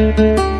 Música